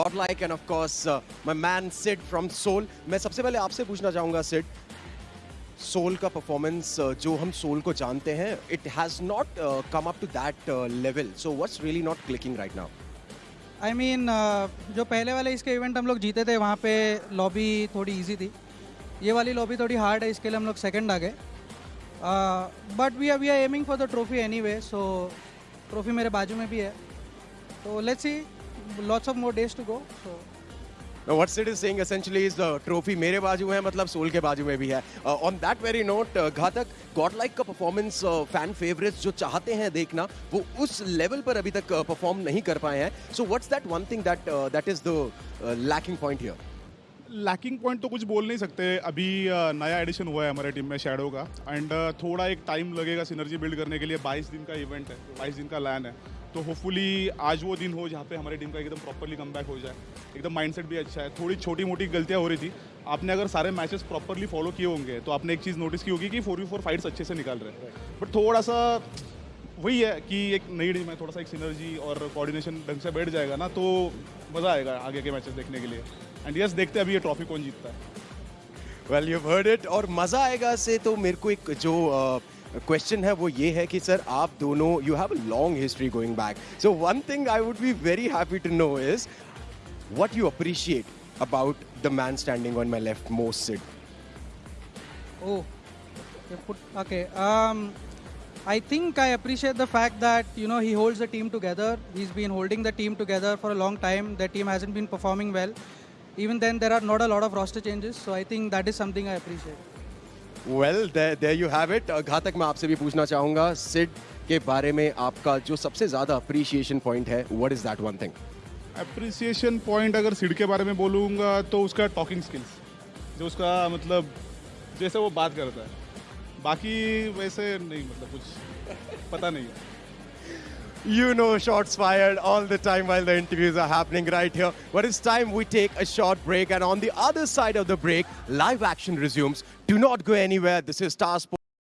Godlike and of course uh, my man Sid from Soul. मैं सबसे पहले आपसे पूछना चाहूँगा Sid. सोल का परफॉर्मेंस जो हम सोल को जानते हैं it has not come up to that level so what's really not clicking right now I I mean जो पहले वाले इसके इवेंट हम लोग जीते थे वहाँ पे लॉबी थोड़ी इजी थी ये वाली लॉबी थोड़ी हार्ड है इसके लिए हम लोग सेकंड आ गए but we are we are aiming for the trophy anyway so trophy मेरे बाजू में भी है तो let's see lots of more days to go so what Sid is saying essentially is the trophy मेरे बाजू में है मतलब सोल के बाजू में भी है on that very note Ghatak Godlike का परफॉर्मेंस फ़ैन फेवरेट्स जो चाहते हैं देखना वो उस लेवल पर अभी तक परफॉर्म uh, नहीं कर पाए हैं so what's that one thing that that is the lacking point here lacking point तो कुछ बोल नहीं सकते। अभी uh, नया एडिशन हुआ है हमारे टीम में शैडो का। एंड uh, थोड़ा एक टाइम लगेगा सिनर्जी बिल्ड करने के लिए। 22 दिन का इवेंट है 22 दिन का लैन है। तो होपफुली आज वो दिन हो जहाँ पे हमारी टीम का एकदम प्रॉपरली कम हो जाए। एकदम माइंडसेट भी अच्छा है। थोड़ी छोटी मोटी गलतियाँ हो रही थी। आपने अगर सारे मैचेस प्रॉपरली फॉलो किए होंगे तो आपने एक चीज़ नोटिस की होगी कि फोर वी फोर फाइट्स अच्छे से निकाल रहे हैं। बट थोड़ा सा वही है कि एक नई टीम है थोड़ा सा एक सिनर्जी और कोऑर्डिनेशन ढंग से बैठ जाएगा ना तो मज़ा आएगा आगे के मैचेस देखने के लिए। एंड यस देखते हैं अभी ये ट्रॉफी कौन जीतता है। वेल यू हर्ड इट और मज़ा आएगा से तो मेरे को एक जो uh, क्वेश्चन है वो ये है कि सर आप दोनों you have a long history going back so one thing I would be very happy to know is what you appreciate about the man standing on my left most Sid? Oh, okay. Um, I think I appreciate the fact that you know he holds the team together. He's been holding the team together for a long time. The team hasn't been performing well. Even then, there are not a lot of roster changes. So I think that is something I appreciate. Well there you have it घातक मैं आपसे भी पूछना चाहूँगा सिड के बारे में आपका जो सबसे ज़्यादा अप्रिसिएशन पॉइंट है what is that one thing appreciation point अगर सिड के बारे में बोलूँगा तो उसका टॉकिंग स्किल्स जो उसका मतलब जैसे वो बात करता है। बाकी वैसे नहीं मतलब कुछ पता नहीं है। You know shots fired all the time while the interviews are happening right here. But it's time we take a short break. And on the other side of the break, live action resumes. Do not go anywhere. This is Star Sports.